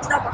hecho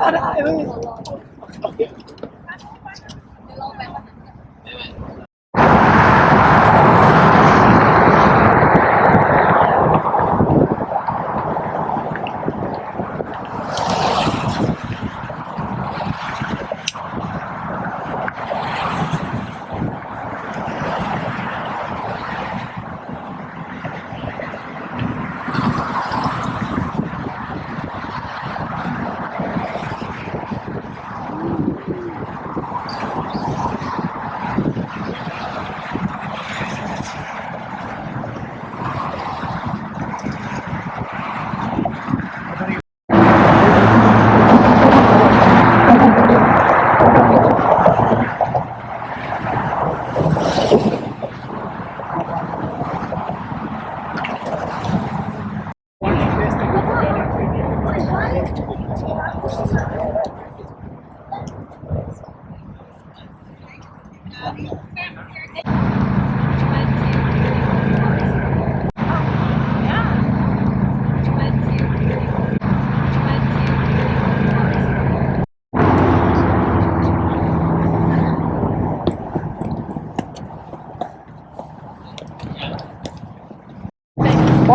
Caralho, isso.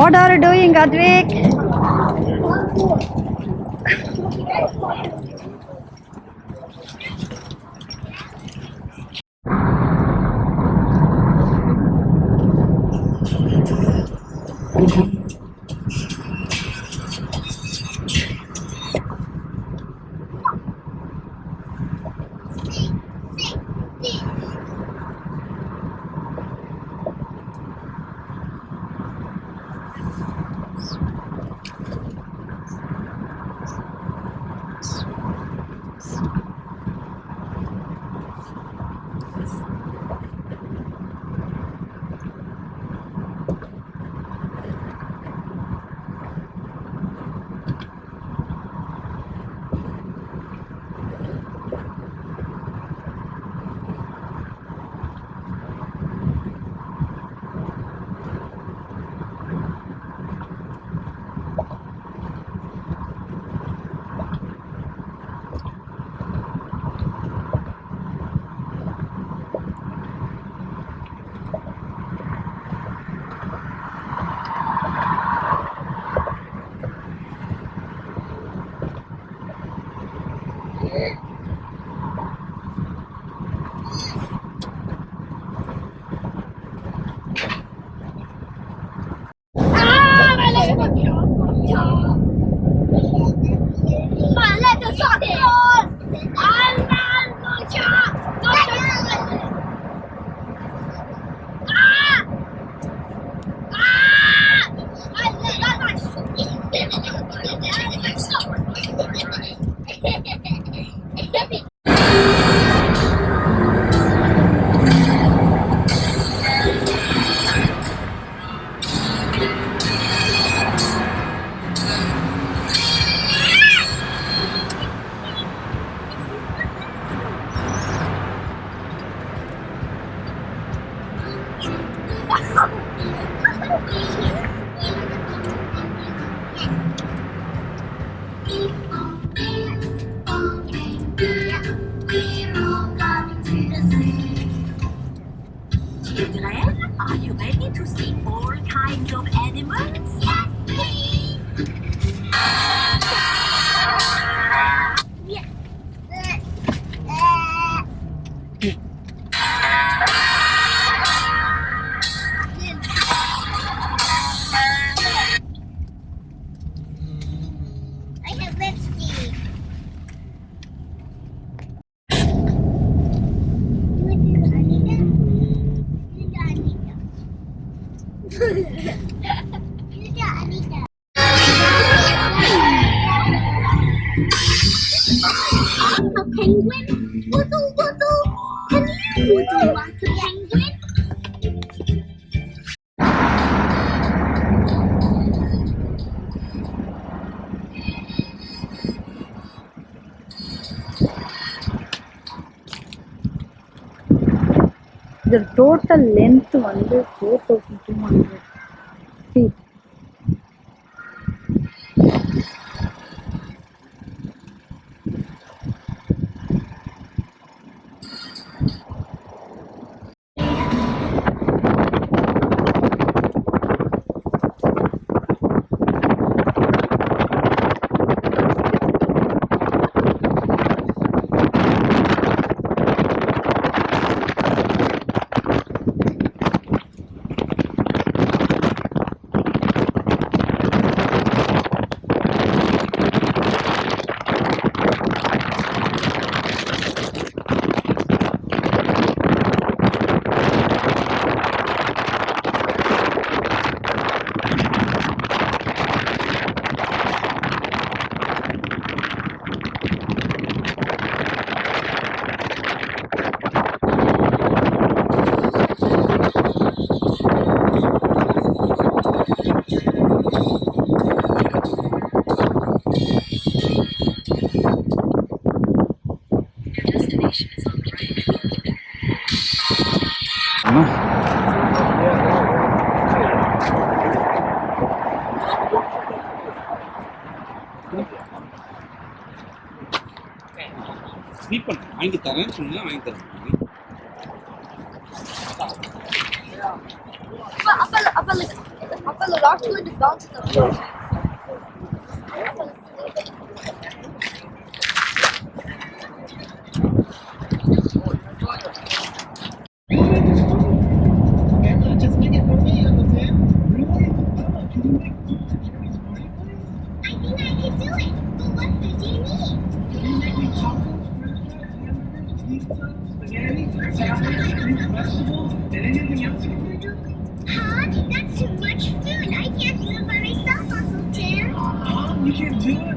What are you doing, Advik? Children, are you ready to see all kinds of penguin. Waddle, waddle. Can you waddle like a penguin? இதோட total length வந்து four thousand sweep பண்ண வாங்கி தரேன்னு சொன்னா வாங்கி தரேன் அப்ப அப்ப அப்ப லாஸ்ட் வந்து box spaghetti, salad, fruit, vegetables, and anything else you can think of? Huh? That's too much food. I can't do it by myself, Uncle Tim. Uh-huh, you can do it.